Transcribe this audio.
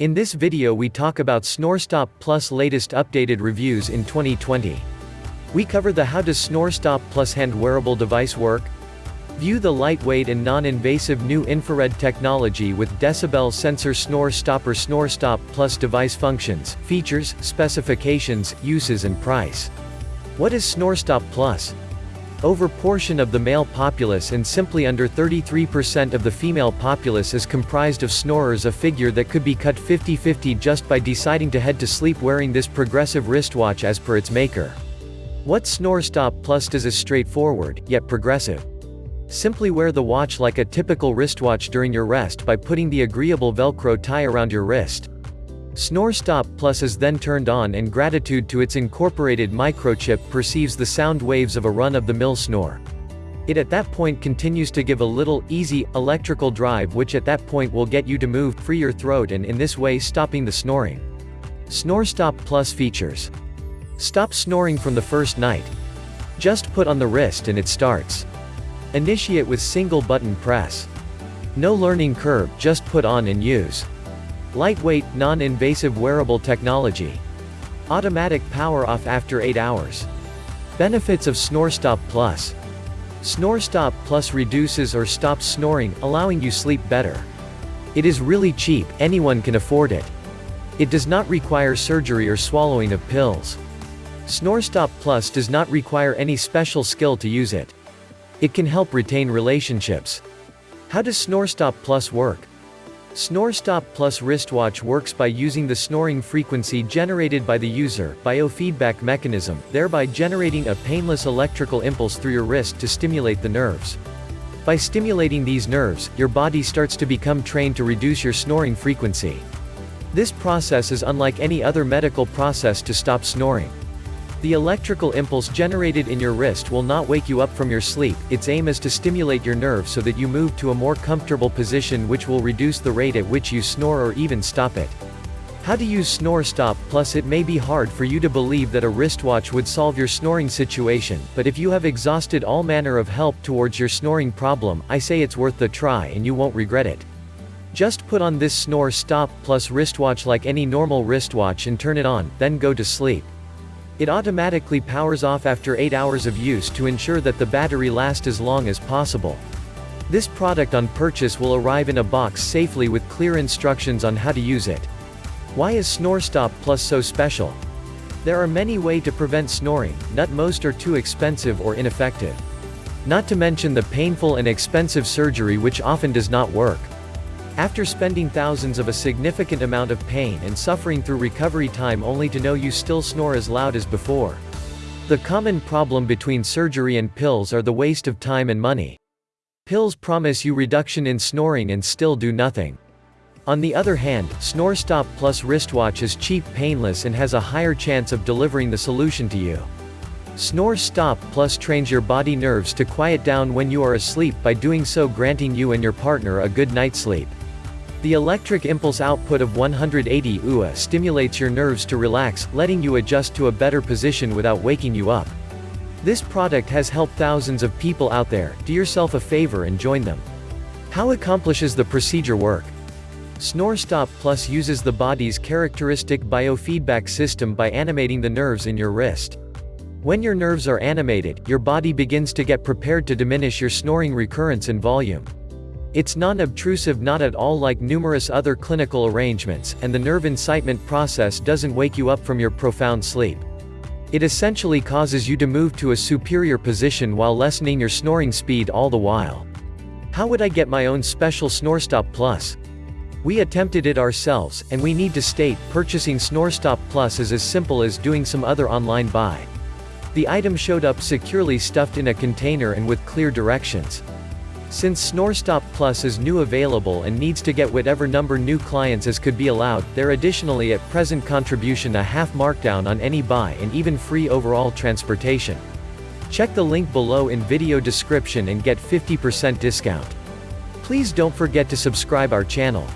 In this video we talk about SnoreStop Plus latest updated reviews in 2020. We cover the how does SnoreStop Plus hand wearable device work? View the lightweight and non-invasive new infrared technology with decibel sensor snore stopper SnoreStop Plus device functions, features, specifications, uses and price. What is SnoreStop Plus? Over portion of the male populace and simply under 33% of the female populace is comprised of snorers a figure that could be cut 50-50 just by deciding to head to sleep wearing this progressive wristwatch as per its maker. What SnoreStop Plus does is straightforward, yet progressive. Simply wear the watch like a typical wristwatch during your rest by putting the agreeable velcro tie around your wrist. Snore Stop Plus is then turned on and gratitude to its incorporated microchip perceives the sound waves of a run-of-the-mill snore. It at that point continues to give a little, easy, electrical drive which at that point will get you to move, free your throat and in this way stopping the snoring. Snore Stop Plus features. Stop snoring from the first night. Just put on the wrist and it starts. Initiate with single button press. No learning curve, just put on and use. Lightweight, non-invasive wearable technology. Automatic power off after 8 hours. Benefits of SnoreStop Plus. SnoreStop Plus reduces or stops snoring, allowing you sleep better. It is really cheap, anyone can afford it. It does not require surgery or swallowing of pills. SnoreStop Plus does not require any special skill to use it. It can help retain relationships. How does SnoreStop Plus work? SnoreStop Plus wristwatch works by using the snoring frequency generated by the user biofeedback mechanism, thereby generating a painless electrical impulse through your wrist to stimulate the nerves. By stimulating these nerves, your body starts to become trained to reduce your snoring frequency. This process is unlike any other medical process to stop snoring. The electrical impulse generated in your wrist will not wake you up from your sleep, its aim is to stimulate your nerves so that you move to a more comfortable position which will reduce the rate at which you snore or even stop it. How to use Snore Stop Plus It may be hard for you to believe that a wristwatch would solve your snoring situation, but if you have exhausted all manner of help towards your snoring problem, I say it's worth the try and you won't regret it. Just put on this Snore Stop Plus wristwatch like any normal wristwatch and turn it on, then go to sleep. It automatically powers off after 8 hours of use to ensure that the battery lasts as long as possible. This product on purchase will arrive in a box safely with clear instructions on how to use it. Why is SnoreStop Plus so special? There are many ways to prevent snoring, not most are too expensive or ineffective. Not to mention the painful and expensive surgery which often does not work. After spending thousands of a significant amount of pain and suffering through recovery time only to know you still snore as loud as before. The common problem between surgery and pills are the waste of time and money. Pills promise you reduction in snoring and still do nothing. On the other hand, SnoreStop Plus wristwatch is cheap painless and has a higher chance of delivering the solution to you. Snore Stop Plus trains your body nerves to quiet down when you are asleep by doing so granting you and your partner a good night's sleep. The electric impulse output of 180 UA stimulates your nerves to relax, letting you adjust to a better position without waking you up. This product has helped thousands of people out there, do yourself a favor and join them. How accomplishes the procedure work? SnoreStop Plus uses the body's characteristic biofeedback system by animating the nerves in your wrist. When your nerves are animated, your body begins to get prepared to diminish your snoring recurrence and volume. It's non-obtrusive not at all like numerous other clinical arrangements, and the nerve incitement process doesn't wake you up from your profound sleep. It essentially causes you to move to a superior position while lessening your snoring speed all the while. How would I get my own special SnoreStop Plus? We attempted it ourselves, and we need to state, purchasing SnoreStop Plus is as simple as doing some other online buy. The item showed up securely stuffed in a container and with clear directions. Since SnoreStop Plus is new available and needs to get whatever number new clients as could be allowed, there additionally at present contribution a half markdown on any buy and even free overall transportation. Check the link below in video description and get 50% discount. Please don't forget to subscribe our channel.